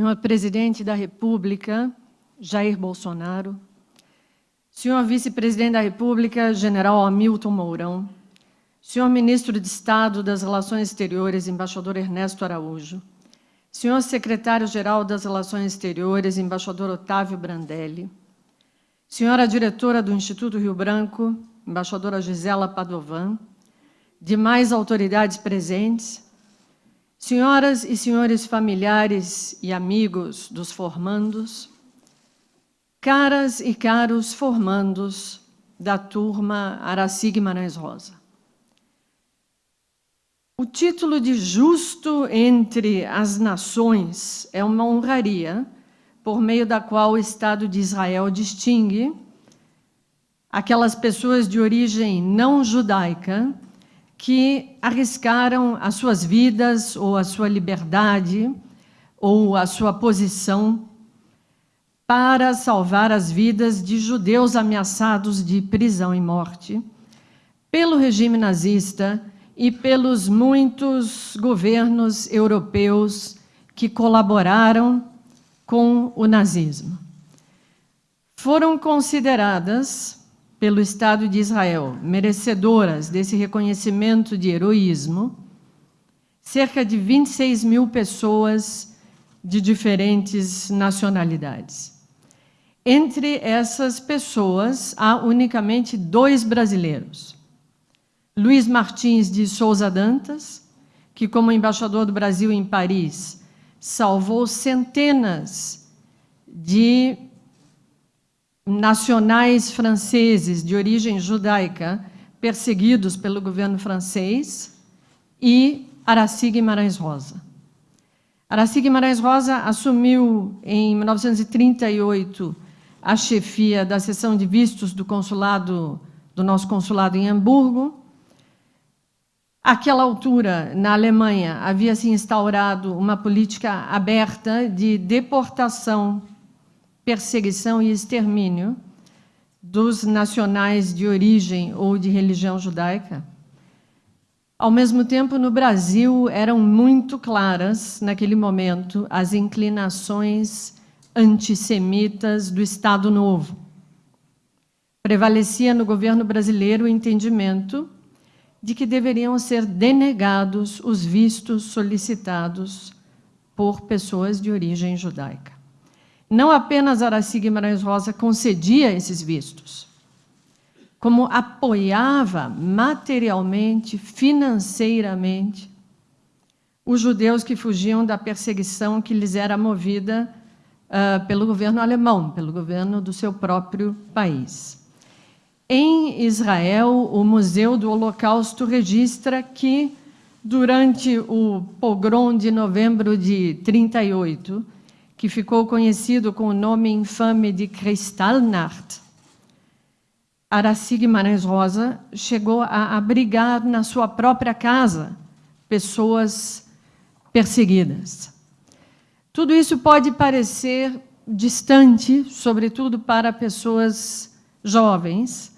Senhor Presidente da República, Jair Bolsonaro, Senhor Vice-Presidente da República, General Hamilton Mourão, Senhor Ministro de Estado das Relações Exteriores, Embaixador Ernesto Araújo, Senhor Secretário-Geral das Relações Exteriores, Embaixador Otávio Brandelli, Senhora Diretora do Instituto Rio Branco, Embaixadora Gisela Padovan, demais autoridades presentes, senhoras e senhores familiares e amigos dos formandos, caras e caros formandos da turma Araci Guimarães Rosa. O título de justo entre as nações é uma honraria por meio da qual o Estado de Israel distingue aquelas pessoas de origem não judaica que arriscaram as suas vidas ou a sua liberdade ou a sua posição para salvar as vidas de judeus ameaçados de prisão e morte pelo regime nazista e pelos muitos governos europeus que colaboraram com o nazismo. Foram consideradas pelo Estado de Israel, merecedoras desse reconhecimento de heroísmo, cerca de 26 mil pessoas de diferentes nacionalidades. Entre essas pessoas, há unicamente dois brasileiros. Luiz Martins de Souza Dantas, que como embaixador do Brasil em Paris, salvou centenas de nacionais franceses de origem judaica perseguidos pelo governo francês e Araci Guimarães Rosa. Araci Guimarães Rosa assumiu em 1938 a chefia da seção de vistos do consulado do nosso consulado em Hamburgo. Àquela altura, na Alemanha, havia se instaurado uma política aberta de deportação perseguição e extermínio dos nacionais de origem ou de religião judaica. Ao mesmo tempo, no Brasil, eram muito claras, naquele momento, as inclinações antissemitas do Estado Novo. Prevalecia no governo brasileiro o entendimento de que deveriam ser denegados os vistos solicitados por pessoas de origem judaica. Não apenas Araci Guimarães Rosa concedia esses vistos, como apoiava materialmente, financeiramente, os judeus que fugiam da perseguição que lhes era movida uh, pelo governo alemão, pelo governo do seu próprio país. Em Israel, o Museu do Holocausto registra que, durante o pogrom de novembro de 38, que ficou conhecido com o nome infame de Kristallnacht, Araci Guimarães Rosa chegou a abrigar na sua própria casa pessoas perseguidas. Tudo isso pode parecer distante, sobretudo para pessoas jovens,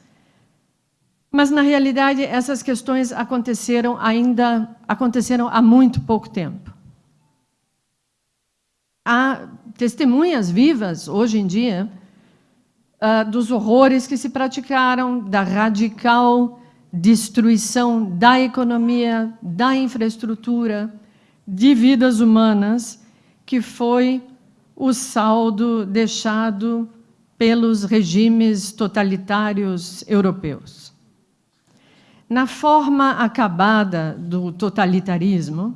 mas, na realidade, essas questões aconteceram ainda aconteceram há muito pouco tempo há testemunhas vivas, hoje em dia, uh, dos horrores que se praticaram, da radical destruição da economia, da infraestrutura, de vidas humanas, que foi o saldo deixado pelos regimes totalitários europeus. Na forma acabada do totalitarismo,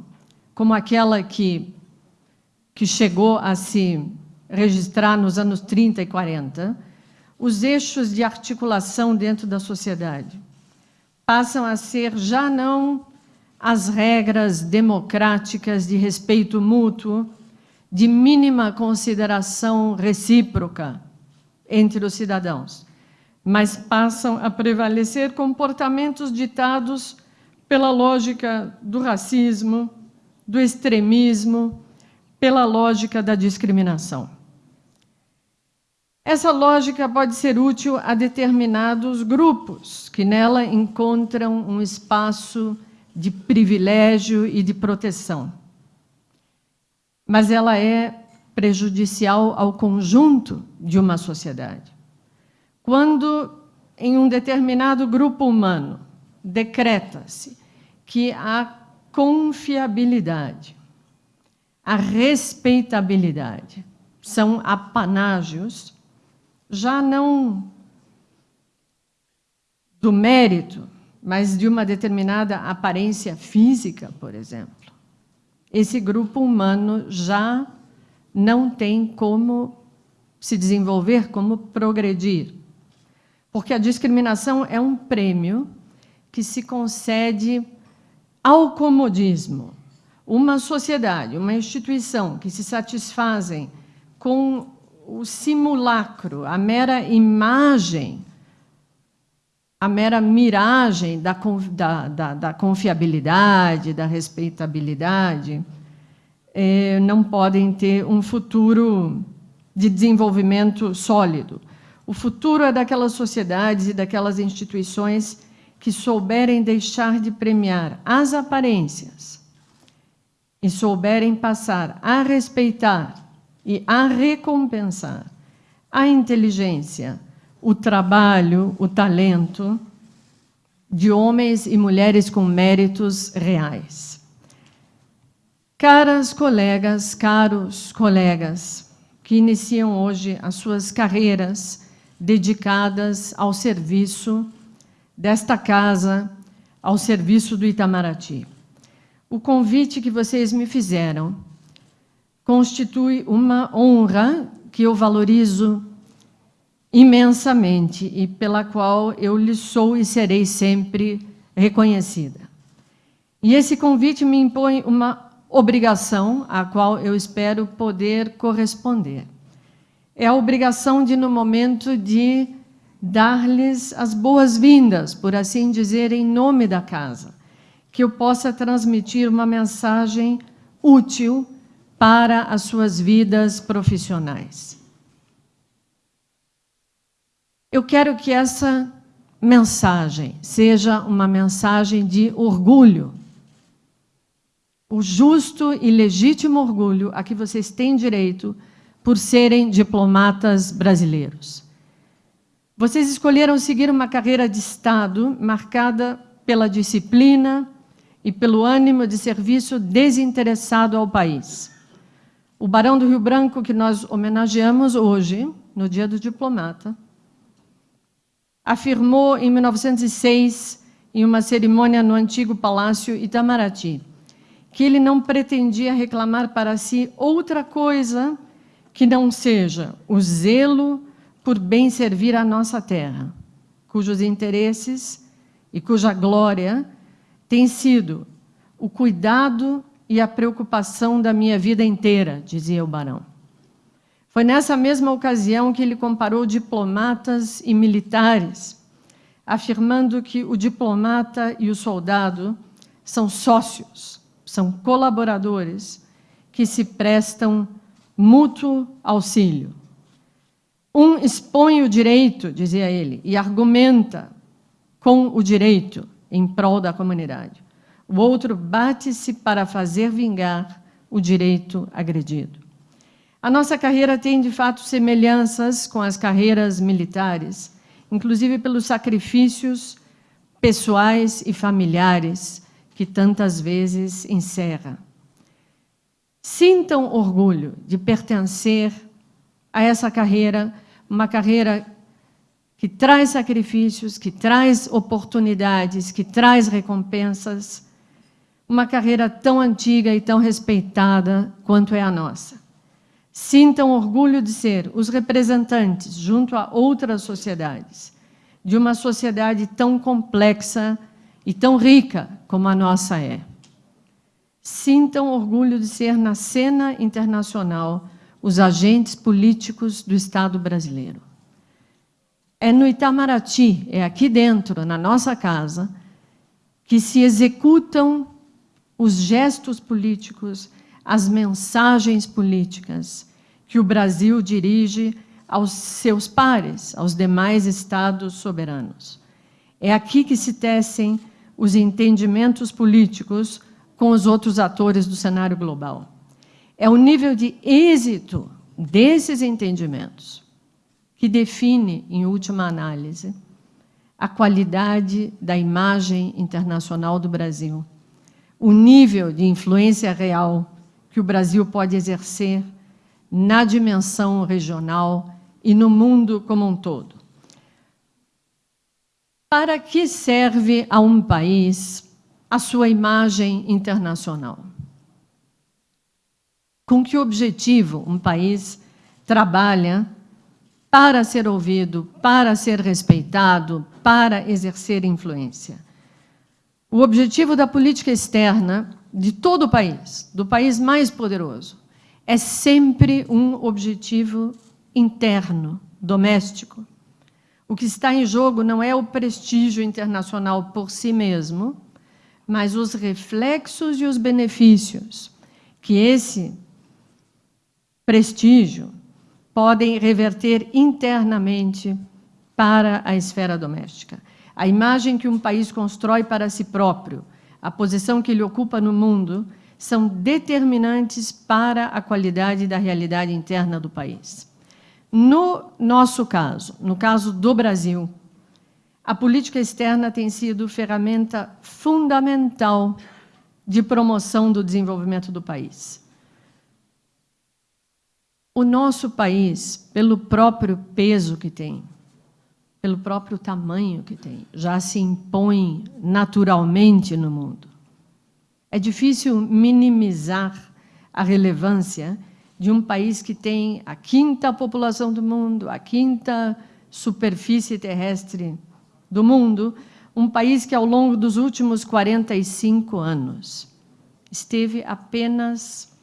como aquela que que chegou a se registrar nos anos 30 e 40, os eixos de articulação dentro da sociedade passam a ser já não as regras democráticas de respeito mútuo, de mínima consideração recíproca entre os cidadãos, mas passam a prevalecer comportamentos ditados pela lógica do racismo, do extremismo, pela lógica da discriminação. Essa lógica pode ser útil a determinados grupos que nela encontram um espaço de privilégio e de proteção. Mas ela é prejudicial ao conjunto de uma sociedade. Quando, em um determinado grupo humano, decreta-se que a confiabilidade, a respeitabilidade são apanágios, já não do mérito, mas de uma determinada aparência física, por exemplo. Esse grupo humano já não tem como se desenvolver, como progredir. Porque a discriminação é um prêmio que se concede ao comodismo. Uma sociedade, uma instituição que se satisfazem com o simulacro, a mera imagem, a mera miragem da, da, da, da confiabilidade, da respeitabilidade, eh, não podem ter um futuro de desenvolvimento sólido. O futuro é daquelas sociedades e daquelas instituições que souberem deixar de premiar as aparências e souberem passar a respeitar e a recompensar a inteligência, o trabalho, o talento de homens e mulheres com méritos reais. Caras colegas, caros colegas, que iniciam hoje as suas carreiras dedicadas ao serviço desta casa ao serviço do Itamaraty. O convite que vocês me fizeram constitui uma honra que eu valorizo imensamente e pela qual eu lhe sou e serei sempre reconhecida. E esse convite me impõe uma obrigação à qual eu espero poder corresponder. É a obrigação de, no momento de dar-lhes as boas-vindas, por assim dizer, em nome da casa, que eu possa transmitir uma mensagem útil para as suas vidas profissionais. Eu quero que essa mensagem seja uma mensagem de orgulho, o justo e legítimo orgulho a que vocês têm direito por serem diplomatas brasileiros. Vocês escolheram seguir uma carreira de Estado marcada pela disciplina e pelo ânimo de serviço desinteressado ao país. O Barão do Rio Branco, que nós homenageamos hoje, no Dia do Diplomata, afirmou em 1906, em uma cerimônia no antigo Palácio Itamaraty, que ele não pretendia reclamar para si outra coisa que não seja o zelo por bem servir a nossa terra, cujos interesses e cuja glória tem sido o cuidado e a preocupação da minha vida inteira, dizia o barão. Foi nessa mesma ocasião que ele comparou diplomatas e militares, afirmando que o diplomata e o soldado são sócios, são colaboradores que se prestam mútuo auxílio. Um expõe o direito, dizia ele, e argumenta com o direito em prol da comunidade. O outro bate-se para fazer vingar o direito agredido. A nossa carreira tem, de fato, semelhanças com as carreiras militares, inclusive pelos sacrifícios pessoais e familiares que tantas vezes encerra. Sintam orgulho de pertencer a essa carreira uma carreira que traz sacrifícios, que traz oportunidades, que traz recompensas, uma carreira tão antiga e tão respeitada quanto é a nossa. Sintam orgulho de ser os representantes, junto a outras sociedades, de uma sociedade tão complexa e tão rica como a nossa é. Sintam orgulho de ser, na cena internacional, os agentes políticos do Estado brasileiro. É no Itamaraty, é aqui dentro, na nossa casa, que se executam os gestos políticos, as mensagens políticas que o Brasil dirige aos seus pares, aos demais estados soberanos. É aqui que se tecem os entendimentos políticos com os outros atores do cenário global. É o nível de êxito desses entendimentos que define, em última análise, a qualidade da imagem internacional do Brasil, o nível de influência real que o Brasil pode exercer na dimensão regional e no mundo como um todo. Para que serve a um país a sua imagem internacional? Com que objetivo um país trabalha para ser ouvido, para ser respeitado, para exercer influência? O objetivo da política externa de todo o país, do país mais poderoso, é sempre um objetivo interno, doméstico. O que está em jogo não é o prestígio internacional por si mesmo, mas os reflexos e os benefícios que esse prestígio podem reverter internamente para a esfera doméstica. A imagem que um país constrói para si próprio, a posição que ele ocupa no mundo, são determinantes para a qualidade da realidade interna do país. No nosso caso, no caso do Brasil, a política externa tem sido ferramenta fundamental de promoção do desenvolvimento do país. O nosso país, pelo próprio peso que tem, pelo próprio tamanho que tem, já se impõe naturalmente no mundo. É difícil minimizar a relevância de um país que tem a quinta população do mundo, a quinta superfície terrestre do mundo, um país que, ao longo dos últimos 45 anos, esteve apenas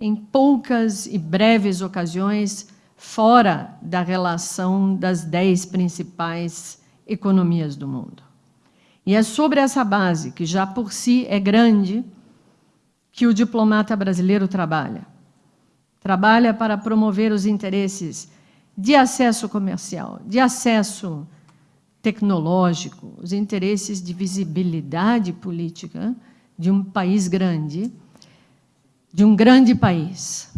em poucas e breves ocasiões fora da relação das dez principais economias do mundo. E é sobre essa base, que já por si é grande, que o diplomata brasileiro trabalha. Trabalha para promover os interesses de acesso comercial, de acesso tecnológico, os interesses de visibilidade política de um país grande, de um grande país.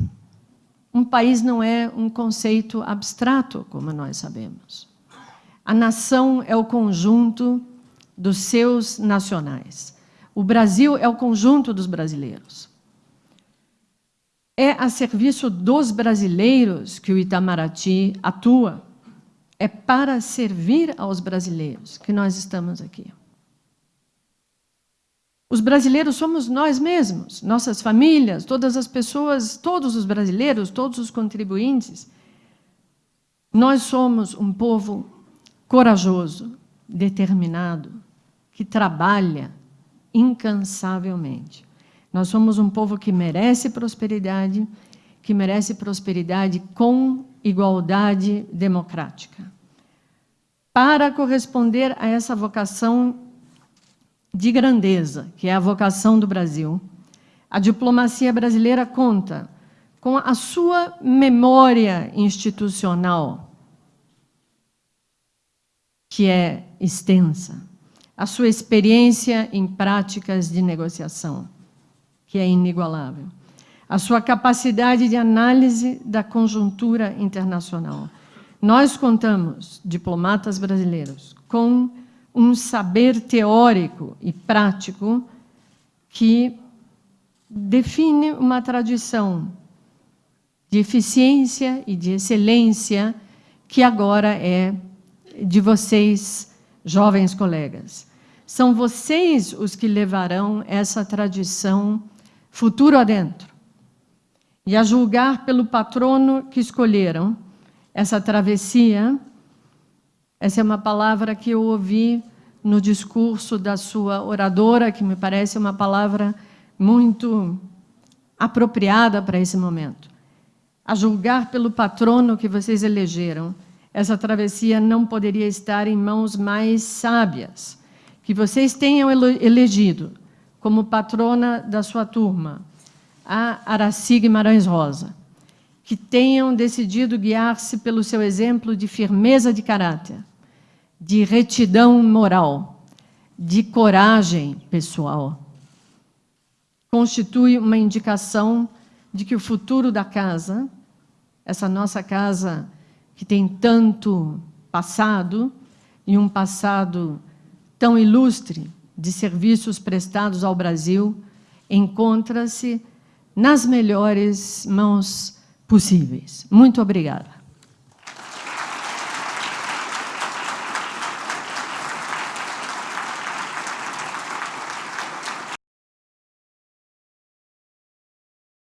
Um país não é um conceito abstrato, como nós sabemos. A nação é o conjunto dos seus nacionais. O Brasil é o conjunto dos brasileiros. É a serviço dos brasileiros que o Itamaraty atua. É para servir aos brasileiros que nós estamos aqui. Os brasileiros somos nós mesmos, nossas famílias, todas as pessoas, todos os brasileiros, todos os contribuintes. Nós somos um povo corajoso, determinado, que trabalha incansavelmente. Nós somos um povo que merece prosperidade, que merece prosperidade com igualdade democrática. Para corresponder a essa vocação de grandeza, que é a vocação do Brasil, a diplomacia brasileira conta com a sua memória institucional, que é extensa, a sua experiência em práticas de negociação, que é inigualável, a sua capacidade de análise da conjuntura internacional. Nós contamos, diplomatas brasileiros, com um saber teórico e prático que define uma tradição de eficiência e de excelência que agora é de vocês, jovens colegas. São vocês os que levarão essa tradição futuro adentro. E a julgar pelo patrono que escolheram, essa travessia essa é uma palavra que eu ouvi no discurso da sua oradora, que me parece uma palavra muito apropriada para esse momento. A julgar pelo patrono que vocês elegeram, essa travessia não poderia estar em mãos mais sábias, que vocês tenham elegido como patrona da sua turma, a Araci Guimarães Rosa, que tenham decidido guiar-se pelo seu exemplo de firmeza de caráter, de retidão moral, de coragem pessoal. Constitui uma indicação de que o futuro da casa, essa nossa casa que tem tanto passado, e um passado tão ilustre de serviços prestados ao Brasil, encontra-se nas melhores mãos possíveis. Muito obrigada.